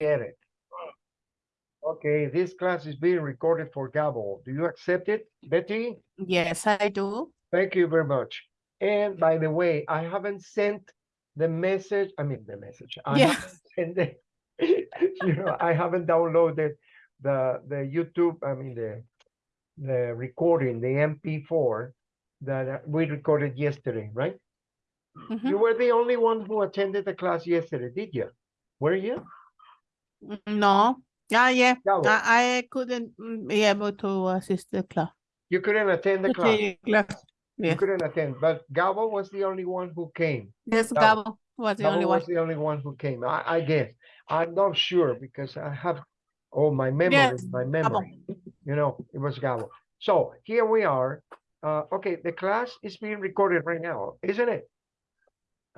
get it. Okay, this class is being recorded for Gabo. Do you accept it, Betty? Yes, I do. Thank you very much. And by the way, I haven't sent the message, I mean, the message. I Yeah. haven't sent the- You know, I haven't downloaded the, the YouTube, I mean, the, the recording, the MP4 that we recorded yesterday, right? Mhm. You were the only one who attended the class yesterday, did you? Were you? No, yeah, yeah, Gabo, I, I couldn't mm, be able to assist the class. you couldn't attend the class. Class. You couldn't attend, but Gabo was the only one who came. Yes, Gabo. Gabo was the Gabo only one. was the only one who came. I, I guess. I'm not sure because I have, oh, my memory, Yes, my memory. You know, it was Gabo. So here we are. Uh, okay, the class is being recorded right now, isn't it?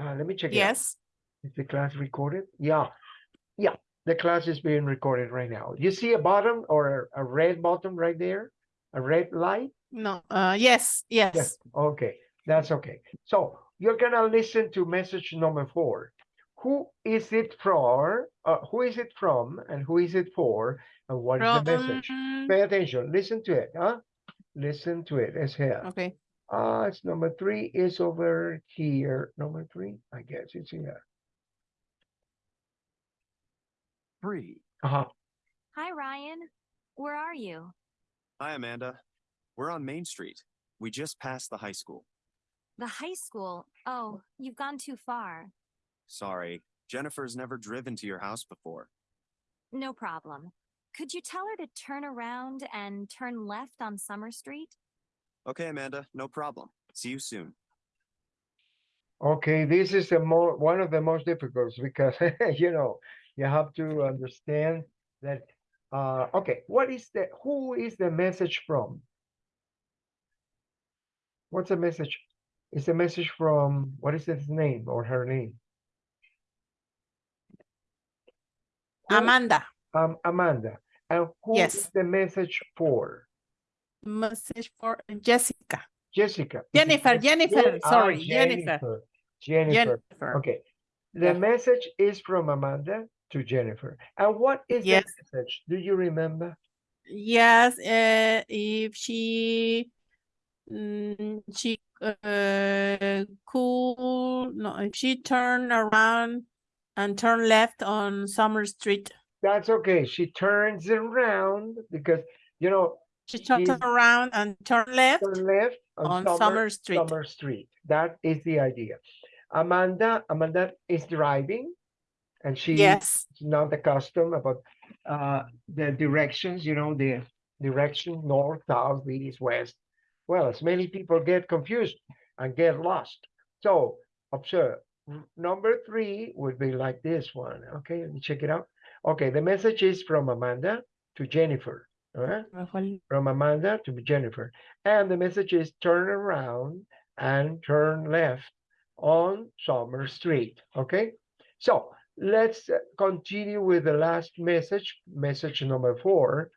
Uh, let me check. Yes, Is the class recorded? Yeah. Yeah, the class is being recorded right now. You see a bottom or a, red bottom right there? A red light? no, uh, yes, Yes, yes. okay, that's okay. So you're gonna listen to message number four. Who is it for? Uh, who is it from and who is it for? And what is the message? Pay attention, listen to it, huh? Listen to it, it's here. Okay, Uh, it's number three is over here. Number three, I guess it's here. Three. Uh-huh. Hi, Ryan. Where are you? Hi, Amanda. We're on Main Street. We just passed the high school. The high school. Oh, you've gone too far. Sorry, Jennifer's never driven to your house before. No problem. Could you tell her to turn around and turn left on Summer Street? Okay, Amanda, no problem. See you soon. Okay, this is the more, one of the most difficult because, you know, you have to understand that, uh, okay, what is the, who is the message from? What's the message? it's a message from, what is his name or her name? Amanda, Um, Amanda. And who is Yes. the message for? message for Jessica, Jessica. Jennifer, Jennifer, Jen- ah, sorry, Jennifer. Jennifer. Jennifer. Jennifer. Okay. The Yeah. message is from Amanda to Jennifer. And what is Yes. the message? Do you remember? Yes, uh, if she, mm, she, uh, cool, no, if she turn around and turn left on Summer Street. That's okay. She turns around because, you know, She turns around and turn left turn left on Summer Street. Summer Street. That is the idea. Amanda, Amanda is driving and she Yes, is not accustomed about uh the directions, you know, the direction north, south, east, west. Well, as many people get confused and get lost. So observe. Number three would be like this one. Okay, let me check it out. Okay, the message is from Amanda to Jennifer. All right Rafael. from Amanda to Jennifer. And the message is turn around and turn left on Summer Street. Okay, so let's uh, continue with the last message, message number four.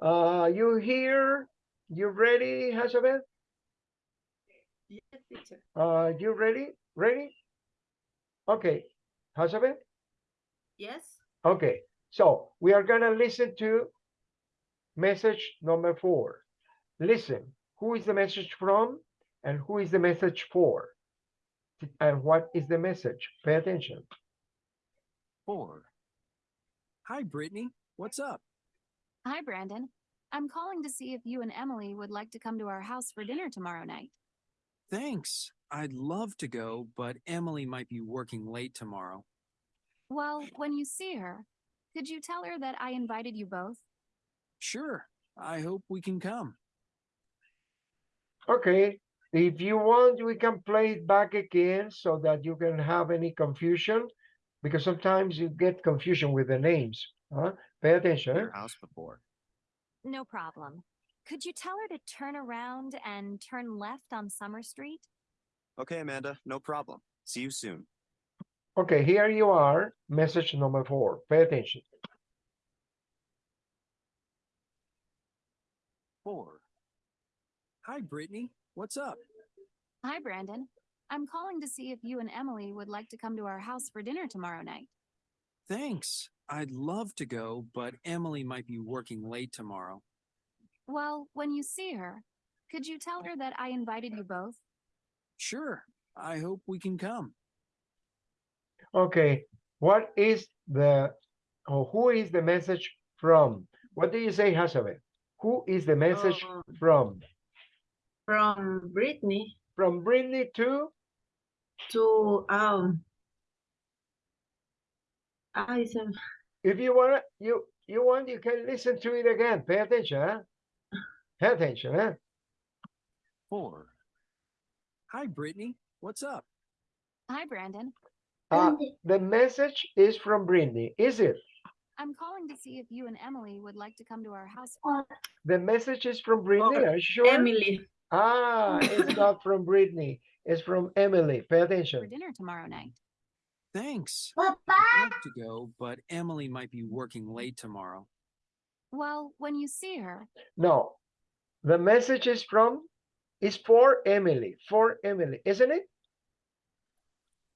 Uh, you here? You ready, Hazabeth? Yes, teacher. Uh, you ready? Ready? Okay, Hazabeth? Yes. Okay, so we are gonna listen to message number four. Listen, who is the message from and who is the message for? And what is the message? Pay attention. Four. Hi, Brittany. What's up? Hi, Brandon. I'm calling to see if you and Emily would like to come to our house for dinner tomorrow night. Thanks. I'd love to go, but Emily might be working late tomorrow. Well, when you see her, could you tell her that I invited you both? Sure. I hope we can come. Okay, if you want, we can play it back again so that you can have any confusion. Because sometimes you get confusion with the names, huh? Pay attention. Your house before. No problem. Could you tell her to turn around and turn left on Summer Street? Okay, Amanda, no problem. See you soon. Okay, here you are, message number four. Pay attention. Four. Hi, Brittany. What's up? Hi, Brandon. I'm calling to see if you and Emily would like to come to our house for dinner tomorrow night. Thanks. I'd love to go, but Emily might be working late tomorrow. Well, when you see her, could you tell her that I invited you both? Sure, I hope we can come. Okay, what is the, or who is the message from? What do you say, Hasabe? Who is the message Uh, from? from Brittany From Brittany to? To um I said If you want, you, you want, you can listen to it again. Pay attention, huh? Pay attention, huh? Four. Hi, Brittany. What's up? Hi, Brandon. Uh, the message is from brittany is it? I'm calling to see if you and Emily would like to come to our house The message is from brittany Oh, are you sure? Emily. Ah, it's not from Britney, it's from Emily. Pay for attention. dinner tomorrow night. Thanks. I'd love to go, but Emily might be working late tomorrow. Well, when you see her, No, the message is from, is for Emily, for Emily, isn't it?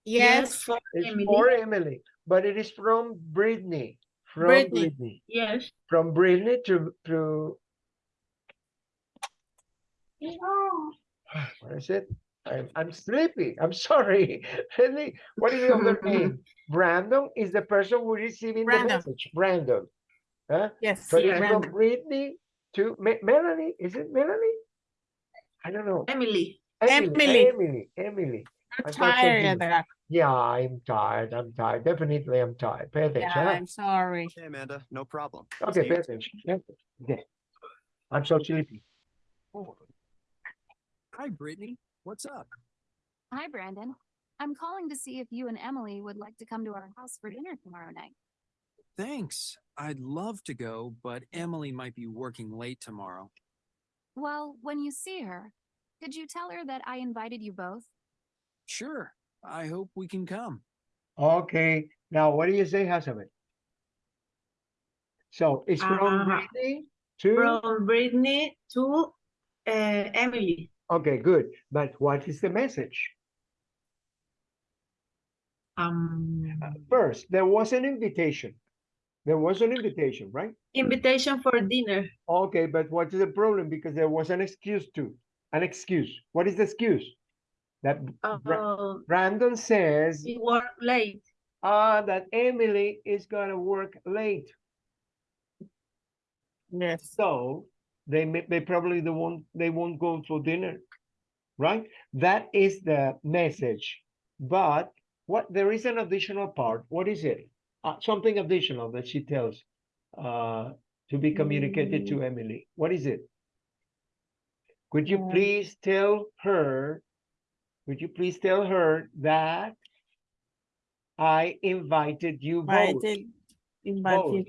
Yes, for It's Emily. for Emily, but it is from Britney, from Britney. Britney, Yes. from Britney to, to, what is it? I'm, I'm sleepy, I'm sorry. Really, what is the other name? Brandon is the person who receiving the message, Brandon. Huh? yes. But Yeah. it's from Britney to Me- Melanie, is it Melanie? I don't know. Emily. Emily, Emily. Emily, Emily. I'm I got tired. confused. Yeah, I'm tired. I'm tired. Definitely, I'm tired. Pay attention. Yeah, huh? I'm sorry. Hey, Amanda, no problem. Okay, See pay attention. Yeah, Okay. I'm so sleepy. Four. Hi, Brittany. What's up? hi, Brandon. I'm calling to see if you and Emily would like to come to our house for dinner tomorrow night. Thanks. I'd love to go, but Emily might be working late tomorrow. Well, when you see her, could you tell her that I invited you both? Sure, I hope we can come. Okay, now what do you say, Hasabe? So it's from Uh, Britney to, From Brittany to uh, Emily. Okay, good. But what is the message? Um First, there was an invitation. There was an invitation, right? invitation for dinner. Okay, but what is the problem? Because there was an excuse too. An excuse. What is the excuse? That Uh, Brandon says, you work late. ah, that Emily is gonna work late. Yes. So they may, they probably they won't they won't go for dinner, right? That is the message. But what there is an additional part. What is it? Uh, something additional that she tells uh to be communicated to Emily. What is it? Could you Um, please tell her? Could you please tell her that I invited you both? Invited. Invited.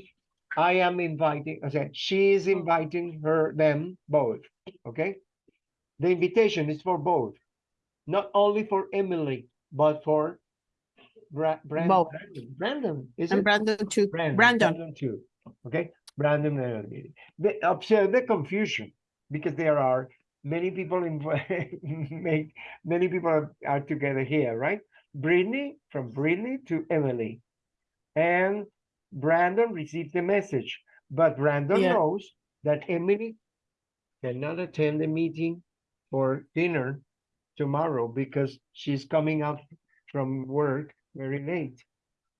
I am inviting, okay, she is oh. inviting her, them both, okay? The invitation is for both, not only for Emily, but for Bra- Brandon, Both. Brandon, Brandon, is And it? Brandon too. Brandon, Brandon. Brandon too, okay? Brandon and. They observe the confusion because there are many people in, make, many people are- are together here, right? Brittany, from Brittany to Emily. And Brandon received the message, but Brandon Yeah. knows that Emily cannot attend the meeting for dinner tomorrow because she's coming out from work very late.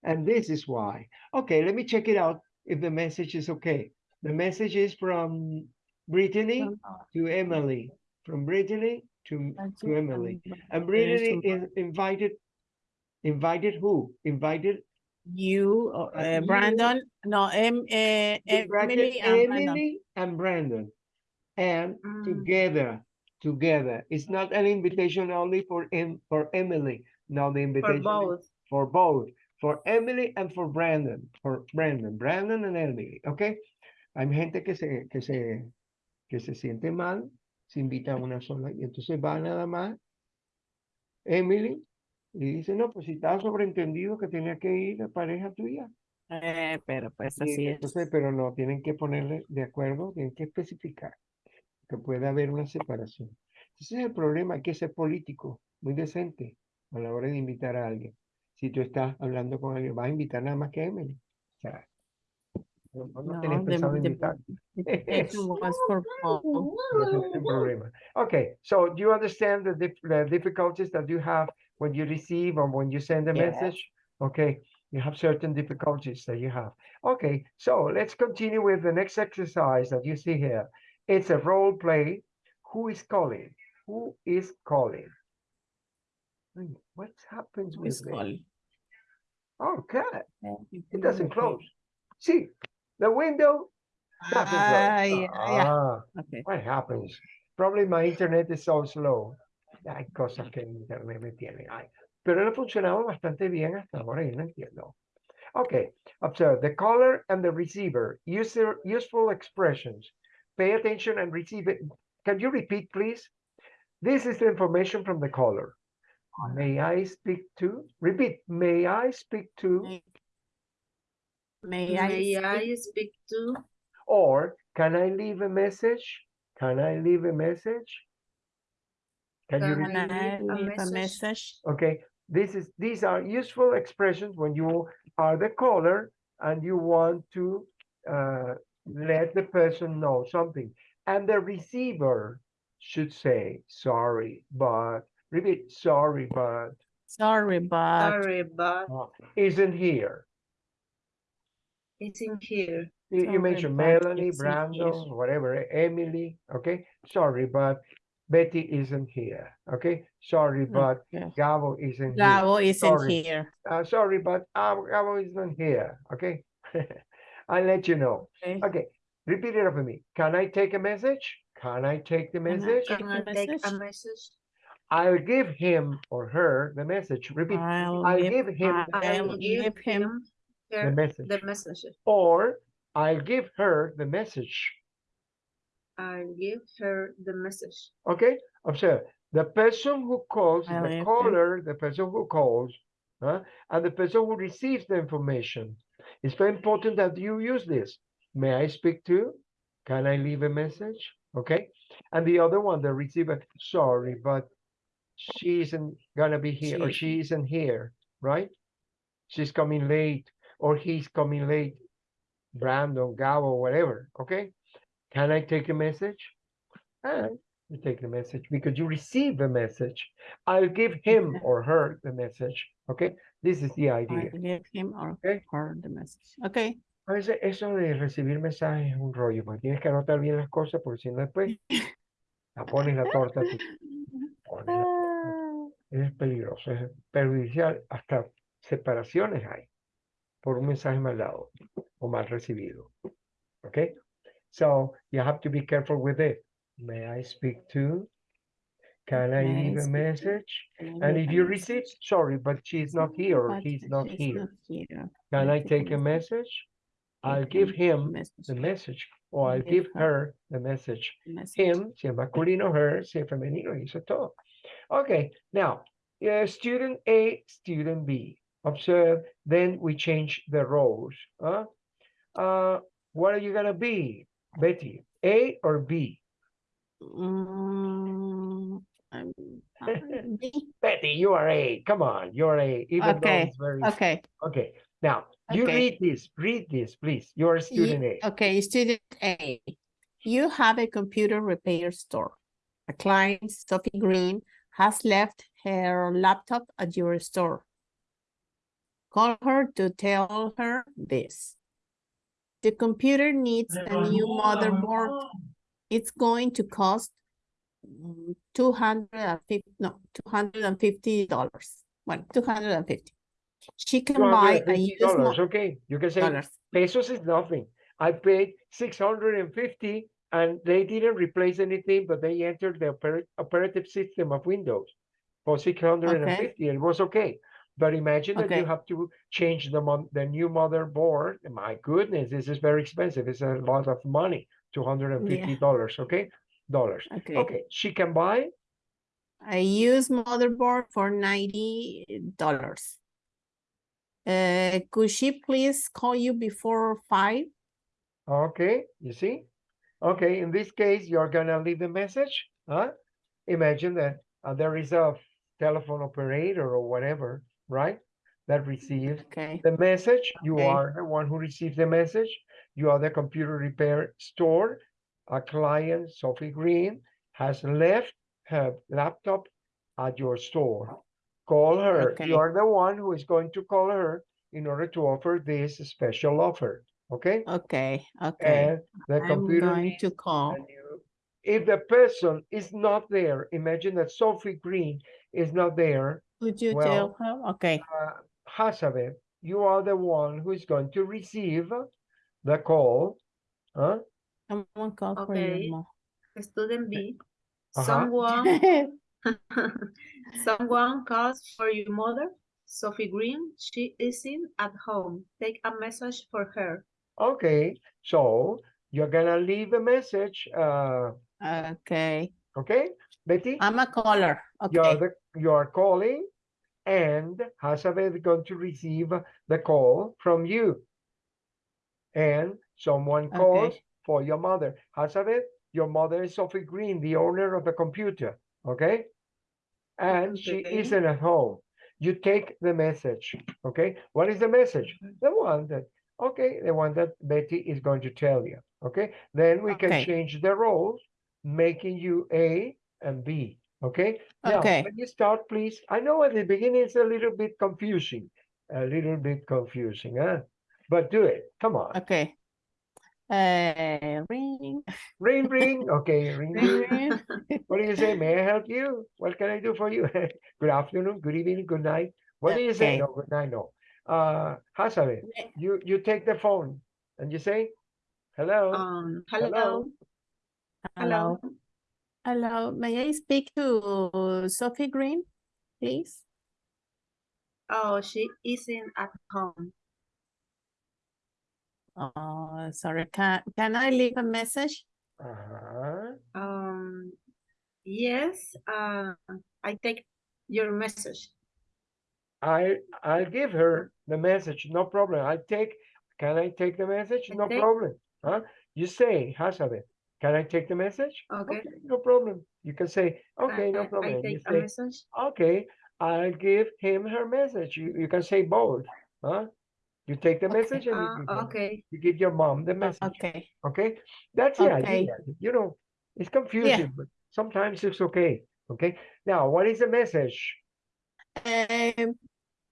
And this is why. Okay, let me check it out if the message is okay. The message is from Brittany to Emily, from Brittany to, to Emily. And Brittany is invited, invited who? Invited You, uh, Uh, you- Brandon, no, em, in Emily and Brandon. Emily and Brandon. And Mm. together, together. It's not an invitation only for em, for Emily. No, the invitation is both. for both, for Emily and for Brandon, for Brandon, Brandon and Emily, ¿ok? Hay gente que se, que se, que se siente mal, se invita a una sola y entonces va nada más Emily y dice, no, pues si estaba sobreentendido que tenía que ir la pareja tuya. Eh, pero pues Y así es. entonces, pero no, tienen que ponerle de acuerdo, tienen que especificar que puede haber una separación. Ese es el problema, hay que ser político, muy decente a la hora de invitar a alguien. Si tú estás hablando con alguien, vas a invitar nada más que a Emily. O sea, No, no No, the- pensado invitar. For Paul. No hay problema. Okay, so do you understand the, the difficulties that you have when you receive or when you send a Yes. message? Okay, you have certain difficulties that you have. Okay, so let's continue with the next exercise that you see here. It's a role play. Who is calling? Who is calling? Hmm, What happens with It's calling. Oh, God, it doesn't close. See, the window doesn't close. Ah, yeah, yeah. Ah, Okay. What happens? Probably my internet is so slow. Hay cosas que mi internet me tiene. Ay, pero él ha funcionado bastante bien hasta ahora y no entiendo. Okay, observe the caller and the receiver. User useful expressions. Pay attention and receive it. Can you repeat, please? This is the information from the caller. May I speak to? Repeat. May I speak to? May- May I? May speak? I speak to? Or can I leave a message? Can I leave a message? Can you Can repeat? Can leave a leave a message? message? Okay, this is, these are useful expressions when you are the caller and you want to uh, let the person know something. And the receiver should say, sorry, but, repeat, sorry, but Sorry, but Sorry, but isn't here. it's in here. You, you mentioned Melanie, isn't here. Brandon, whatever, Emily, okay? Sorry, but Betty isn't here, okay? Sorry, but okay. Gabo isn't here. Gabo isn't Sorry. here. Uh, sorry, but uh, Gabo isn't here, okay? I'll let you know. Okay. Okay, repeat it after me. Can I take a message? Can I take the I message? take Can I take a message? message? I'll give him or her the message. Repeat I'll I'll give, give him I'll I'll give him the message. the message. Or I'll give her the message. I'll give her the message. Okay, observe the person who calls, I the like it. caller, the person who calls, huh, and the person who receives the information. It's very important that you use this. May I speak to? you? Can I leave a message? Okay, and the other one, the receiver. Sorry, but she isn't gonna be here, or She- she isn't here, right? She's coming late, or he's coming late. Brandon, Gabo, whatever. Okay, can I take a message? And you take the message because you receive the message. I'll give him or her the message. Okay, this is the I'll idea. give him or Okay. her the message. Okay. A veces eso de recibir mensajes es un rollo, porque tienes que anotar bien las cosas, porque si no después la pones la torta. tú pones la torta. Ah, Es peligroso, es perjudicial, hasta separaciones hay por un mensaje mal dado o mal recibido. Okay, so you have to be careful with it. May I speak to? Can I leave a message? And if you receive, sorry, but she's not here he's not here. Can I take a message? I'll give him the message or I'll give her the message. Him, si es masculino, her, si es femenino, y eso es todo. Okay, now, uh, student A, student B. Observe, then we change the roles. Huh? Uh, what are you gonna be, Betty? A or B? Um, uh, B. Betty, you are A. Come on, you're A. Even though Okay, it's very Okay. okay. Now you Okay. read this. Read this, please. You're a Ye- student A. Okay, student A. You have a computer repair store. A client, Sophie Green, has left her laptop at your store. Call her to tell her this. The computer needs a new motherboard. It's going to cost mm, two hundred and fifty, no, two hundred and fifty dollars. Well, two hundred and fifty. She can buy a used dollars. Okay, you can say dollars. pesos is nothing. I paid six hundred and fifty, and they didn't replace anything, but they entered the opera- operative system of Windows for six hundred and fifty. It was okay. But imagine that you have to change the mon- the new motherboard. My goodness, this is very expensive. It's a lot of money. Two hundred and fifty dollars. Okay, dollars. Okay. Okay, she can buy. I use motherboard for ninety dollars. Uh, could she please call you before five? Okay, you see? Okay, in this case, you're gonna leave a message, huh? Imagine that uh, there is a telephone operator or whatever, right? That receives Okay, the message. You Okay. are the one who receives the message. you are the computer repair store. A client, Sophie Green, has left her laptop at your store. Call her. Okay. You are the one who is going to call her in order to offer this special offer. Okay? Okay, okay. And the I'm computer going to call. If the person is not there, imagine that Sophie Green is not there, Would you well, tell her? Okay, uh, Hasabe, you are the one who is going to receive the call. Huh? someone call for Okay. you, Student B. Uh-huh. Someone, someone calls for your mother. Sophie Green, she isn't at home. Take a message for her. Okay, so you're gonna leave a message, uh, Okay, okay, Betty? I'm a caller. Okay. You're the, you're calling and Hasabe is going to receive the call from you. And someone calls Okay. for your mother. Hasabe, your mother is Sophie Green, the owner of the computer, okay? And she isn't at home. You take the message, okay? What is the message? Mm-hmm. The one that, okay, the one that Betty is going to tell you, okay? Then we can change the roles, making you A and B, okay? Now, Okay. when you start, please, I know at the beginning it's a little bit confusing, a little bit confusing, huh? But do it, come on. okay. Uh, ring, Ring, ring, okay, ring, ring, ring. ring. What do you say? May I help you? What can I do for you? Good afternoon, good evening, good night. What do you say? No, good night, no. Uh, Hasabe, Ne- you, you take the phone and you say, hello, Um, Hello. hello, Hello, hello. Hello. May I speak to Sophie Green, please? Oh, she isn't at home. Oh, sorry, can, can I leave a message? uh-huh. Um, yes, uh, I take your message. I, I'll give her the message, no problem. I take, can I take the message? I No take- problem, huh? You say, Hasabe, can I take the message? Okay. No problem. You can say, I- okay, no problem. I You take a message. Okay, I'll give him her message. You, you can say both, huh? You take the Okay. message and you Uh, give, okay, you give your mom the message, Okay, okay? That's the Okay. idea, you know, it's confusing, but sometimes it's okay, okay? Now, what is the message? um,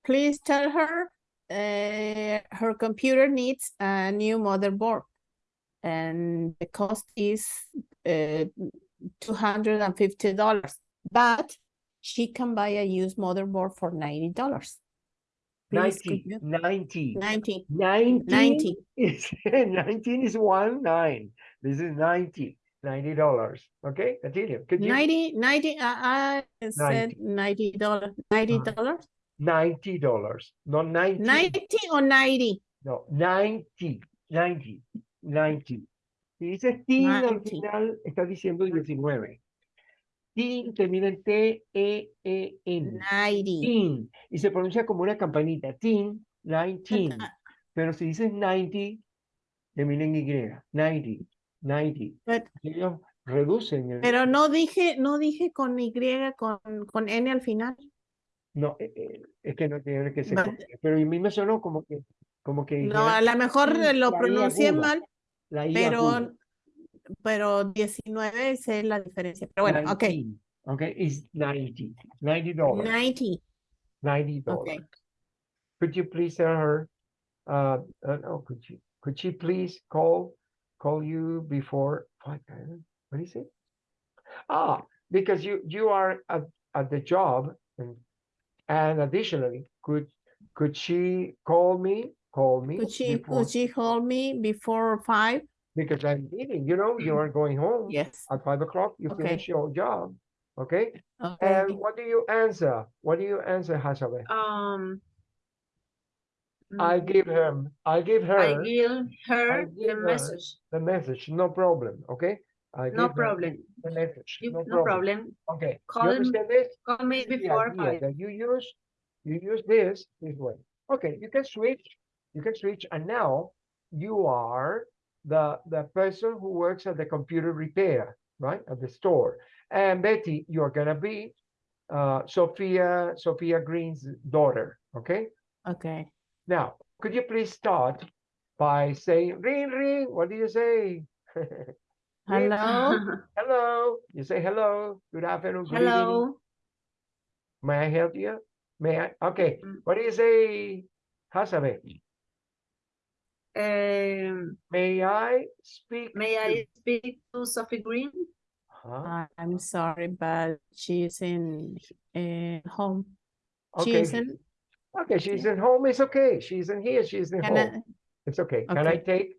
please tell her, uh, her computer needs a new motherboard. And the cost is, uh, two hundred and fifty dollars, but she can buy a used motherboard for ninety dollars. Please, could 90, you, 90, ninety, 19 90. is, 19 is one nine. This is 90, 90 dollars, okay? Continue. Could you, ninety, ninety, I, I said ninety dollar, ninety Uh, dollars, 90 dollars, not 90. ninety or ninety? No, 90, 90, 90. Si dices tin al 90. final, estás diciendo 19. Tin termina en T-E-E-N. Ninety. Tin. Y se pronuncia como una campanita. Tin, 19. Pero si dices 90, termina en Y. 90, 90. But- Ellos reducen el... Pero no dije, no dije con Y, con, con N al final. No, eh, eh, es que no tiene que ser. Con- Pero a mí me sonó como que... Como que No, a lo mejor lo pronuncié mal, la I aguda. pero, pero 19 esa es la diferencia. Pero bueno, ok. 19, Okay, it's 90, 90 dollars, 90, 90 okay. dollars. Could you please tell her, uh, uh, no, could you, could she please call, call you before, what, what is it? Ah, because you, you are at, at the job and, and additionally, could, could she call me, call me? Could she, before- could she hold me before five? Because I'm leaving, you know, you are going home Yes, at five o'clock, you Okay. finish your job, okay? okay. And what do you answer? What do you answer, Hasabe? Um. I mm, give him, I give her I give her give the her message. the message, no problem, okay? I No problem. The message, You- no No problem. problem. Okay, you Call me this? Call me This is the before idea five. That you use, you use this this way. Okay, you can switch, you can switch, and now you are the, the person who works at the computer repair, right, at the store. And Betty, you're gonna be uh, Sophia, Sophia Green's daughter, okay? Okay, Now, could you please start by saying ring ring. What do you say? Hello? hello. You say hello. Good afternoon. Good evening. Hello. May I help you? May I? Okay. Mm. What do you say, Hasabe? Um, May I speak? may to- I speak to Sophie Green? Huh? I'm sorry, but she's in, in home. She Okay. isn't, Okay, she's in home. It's okay. She's in here. She's in can I, home. It's okay. Can I take?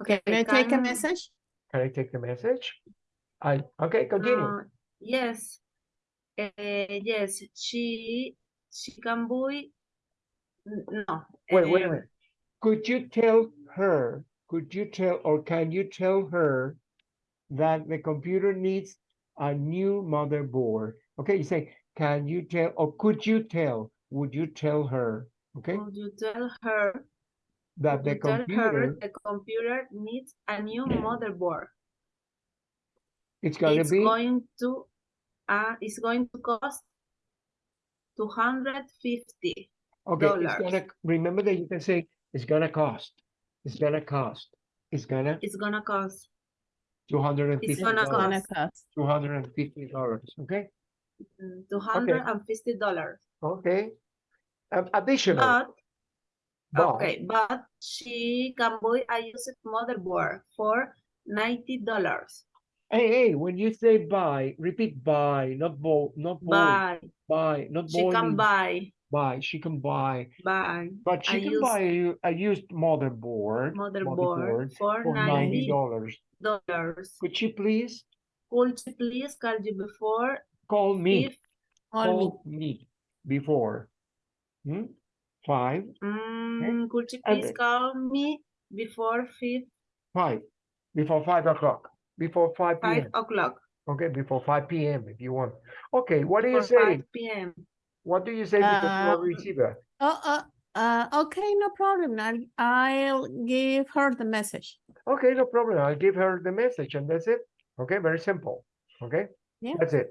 Okay. can I take a message? Can I take the message? I okay. Continue. Uh, yes. Uh, yes, she she can buy. n- No. Wait, wait a um, minute. Could you tell her, could you tell, or can you tell her that the computer needs a new motherboard? Okay, you say, can you tell, or could you tell, would you tell her, okay, Would you tell her that the you tell her computer, the computer needs a new motherboard? it's gonna It's be, going to uh it's going to cost two hundred fifty. okay, it's gonna, remember that you can say, it's gonna cost, it's gonna cost, it's gonna, It's gonna cost Two hundred and fifty. It's gonna cost. two hundred and fifty dollars, okay? two hundred and fifty dollars. Okay. Um, Additional, But but, okay, but she can buy a used motherboard for ninety dollars. Hey, hey, when you say buy, repeat buy, not bo, not Buy. buy, not She boy. can buy Buy, she can buy, buy but she a can used buy a used motherboard, motherboard for for ninety ninety dollars. dollars. Could you please Could you please call you before call me, fifth? Call me. call me before? Hmm? Five, Mm, could you please then- call me before fifth, five, before five o'clock, before five five o'clock? okay, before five P M if you want. Okay, what do you Before say? five PM. What do you say because you are receiver? Oh, uh, uh, okay, no problem. I'll, I'll give her the message. Okay, no problem. I'll give her the message and that's it. Okay, very simple. Okay, Yeah. that's it.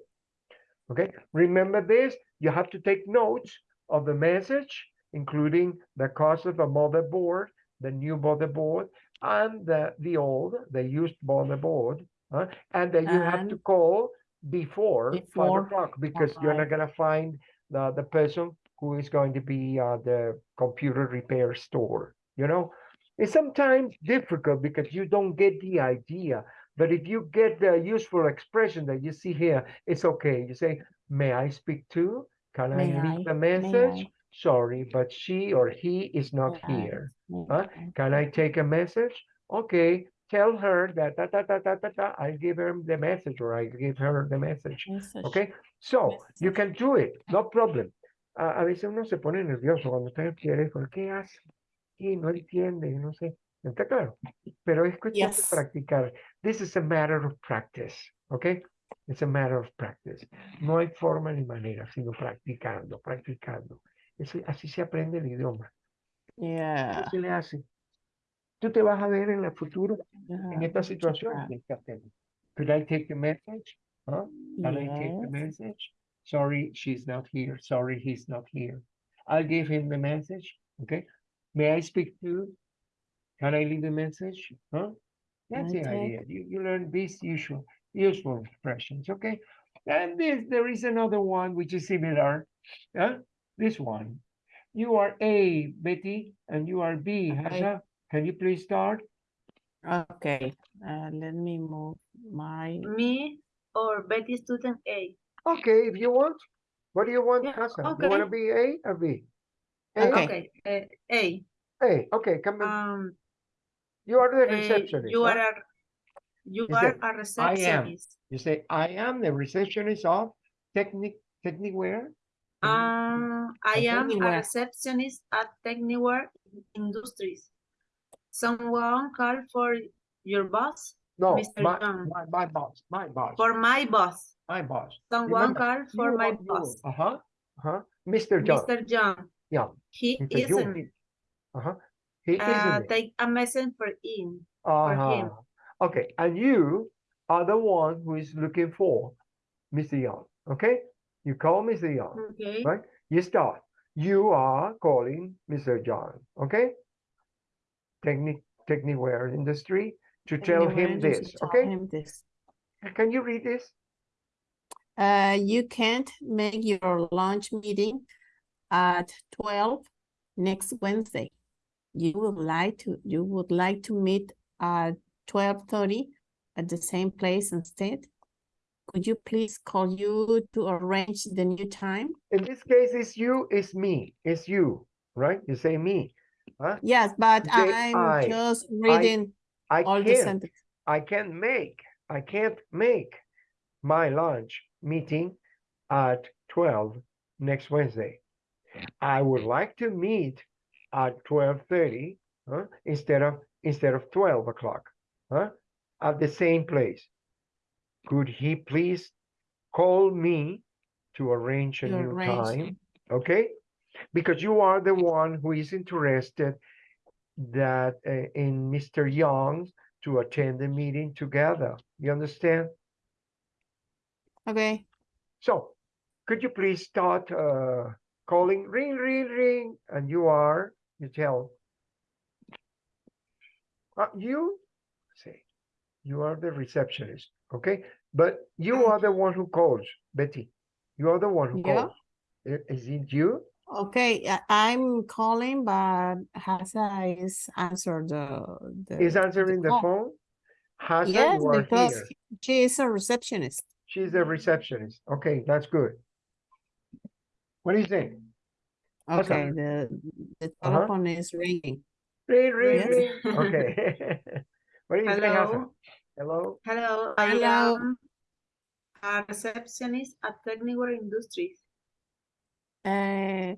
Okay, remember this, you have to take notes of the message, including the cost of the motherboard, the new motherboard, and the, the old, the used motherboard. huh? And then you have to call before five o'clock because you're not gonna find the, the person who is going to be uh, the computer repair store, you know? It's sometimes difficult because you don't get the idea. But if you get the useful expression that you see here, it's okay. You say, may I speak to? Can I leave I? a May message? Sorry, but she or he is not May here. May Huh? Can I take a message? Okay, tell her that da, da, da, da, da, da. I give her the message or I give her the message. Message. Okay, so you can do it, no problem. A, a veces uno se pone nervioso cuando está en el teléfono. ¿Qué hace? Y no entiende, no sé. ¿Está claro? Pero es cuestión de Yes. practicar. This is a matter of practice, okay? It's a matter of practice. No hay forma ni manera, sino practicando, practicando. Así se aprende el idioma. Yeah. ¿Qué se le hace? Tú te vas a ver en el futuro you en esta situación. try. Mr. Captain. Could I take the message? Huh? Can I take the message? Sorry, she's not here. Sorry, he's not here. I'll give him the message. Okay. May I speak to? Can I leave the message? Huh? That's the idea. You, you learn these usual useful expressions. Okay. And this there is another one which is similar. Huh? This one. You are A, Betty, and you are B, Okay. Hasha. Can you please start? Okay, uh, let me move my, Me or Betty student A. Okay, if you want. What do you want, Yeah, Hassan? You wanna be A or B? A? Okay. Okay, uh, A. A, okay, come in. Um, You are the uh, receptionist, you huh? are a you You are said, a "I am." receptionist. You say, I am the receptionist of Technic, Techniware? Um, I am a receptionist at Techniware Industries. Someone called for your boss, No, Mr. my, John. my, my boss, my boss, for my boss. my boss. Someone Remember, called for my boss, Uh-huh, uh-huh. Mr. John, Mr. John. yeah, He Mr. Isn't. uh-huh. He Uh, isn't take a message for him. for him. Uh-huh. Okay, and you are the one who is looking for Mr. Young, okay? You call Mr. Young. Okay. Right? You start. You are calling Mr. John. Okay? Technic, Techniware Industry to tell him this, okay? him this. Can you read this? Uh, you can't make your lunch meeting at twelve next Wednesday. You would like to, you would like to meet at twelve thirty at the same place instead? Could you please call you to arrange the new time? In this case, it's you, it's me, it's you, right? You say me, huh? Yes, but They- I'm I- just reading I all the can't, sentences. I can't make, I can't make my lunch meeting at twelve next Wednesday. I would like to meet at twelve thirty, huh, instead of, instead of twelve o'clock, huh? At the same place. Could he please call me to arrange a To new arrange. time? Okay? Because you are the one who is interested that uh, in Mr. Young to attend the meeting together. You understand? Okay, So, could you please start uh, calling ring, ring, ring, and you are, you tell. Uh, you say, you are the receptionist, okay? But you are the one who calls, Betty. You are the one who Yeah. calls. Is it you? Okay, I- I'm calling, but Hasa is answer the, the. Is answering the call. phone? Hassan, Yes, you are because here. she is a receptionist. She's a receptionist. Okay, that's good. What do you think? How's that? Okay, the, the Uh-huh. telephone is ringing. Ring, ring, Yes. ring. Okay. What do you think, Hassan? Hello, Hello? hello, I Hello. am a receptionist at Techniware Industries. Uh,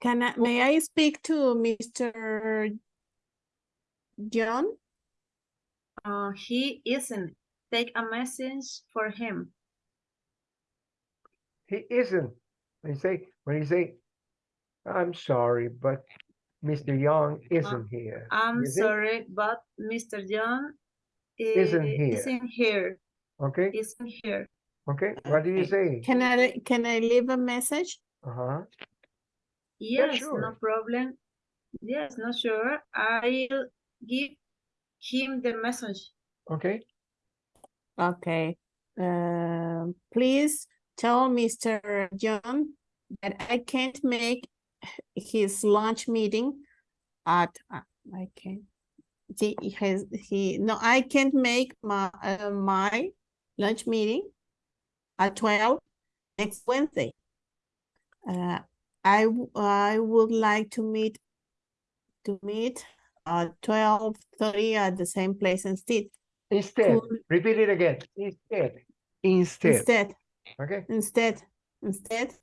can I, may I speak to Mr. John? Uh, he isn't. Take a message for him. He isn't. When you say, when you say, I'm sorry, but Mr. Young isn't here. I'm is it? sorry, but Mr. John Isn't i- here. Isn't here. Okay, Isn't here. Okay. What do you say? Can I, can I leave a message? Uh-huh. Yes, sure. no problem. Yes, not sure. I'll give him the message. Okay, Okay, uh, please tell Mr. John that I can't make his lunch meeting at, uh, I can't. He he has, he, no, I can't make my, uh, my lunch meeting at twelve next Wednesday. Uh, I, w- I would like to meet, to meet at twelve thirty at the same place instead. instead, Could- repeat it again. Instead, instead, Instead, okay? instead, instead.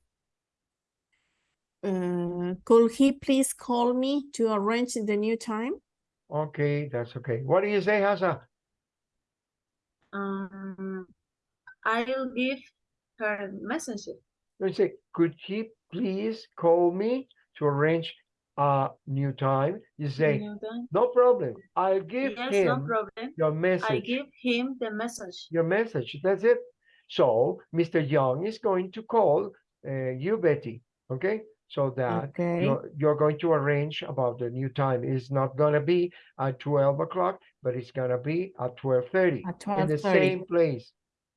Uh, could he please call me to arrange the new time? Okay, that's okay. What do you say, Hassan? Um, I'll give her message. You say, could he please call me to arrange a new time? You say, You know that? no problem. I'll give Yes, no him problem. your message. I give him the message. your message. That's it. So Mr. Young is going to call uh, you, Betty. Okay, so that Okay, you're, you're going to arrange about the new time. It's not gonna be at twelve o'clock, but it's gonna be at twelve thirty at in the same place.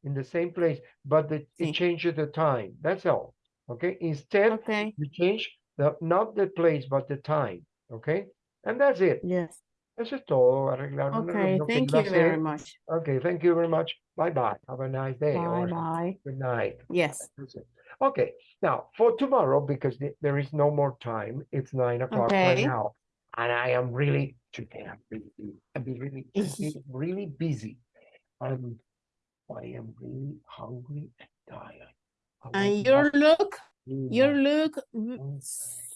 In the same place, but the, Sí. it changes the time. That's all. Okay, instead Okay, you change the not the place but the time. Okay, and that's it. yes, Eso es todo. Arreglar okay, thank you very much. Okay, thank you very much. Bye bye. Have a nice day. Bye or bye. Good night. Yes. Okay, now for tomorrow, because the- there is no more time, it's nine o'clock right now. And I am really, today I'm really, I'm really, really, really busy. Um, I am really hungry and tired. And to you look, you look Mm,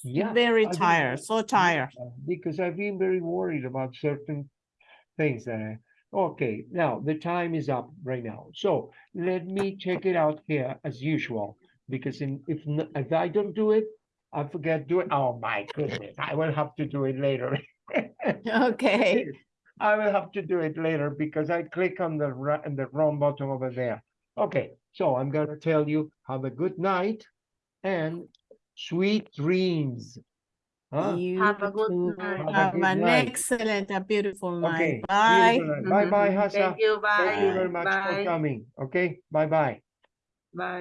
Yeah, very I've been- tired, so tired. Because I've been very worried about certain things that I, okay, now the time is up right now. So let me check it out here as usual. Because in, if, if I don't do it, I forget do it. Oh my goodness, I will have to do it later. Okay, I will have to do it later because I click on the ri- on the wrong button over there. Okay, so I'm gonna tell you have a good night and sweet dreams. Huh? You Have a good night. Have a Have good an night. excellent, a beautiful night. see you Bye. tonight. Bye bye, Hassa. Thank you, bye. Thank you very much for coming. Okay, bye bye. Bye.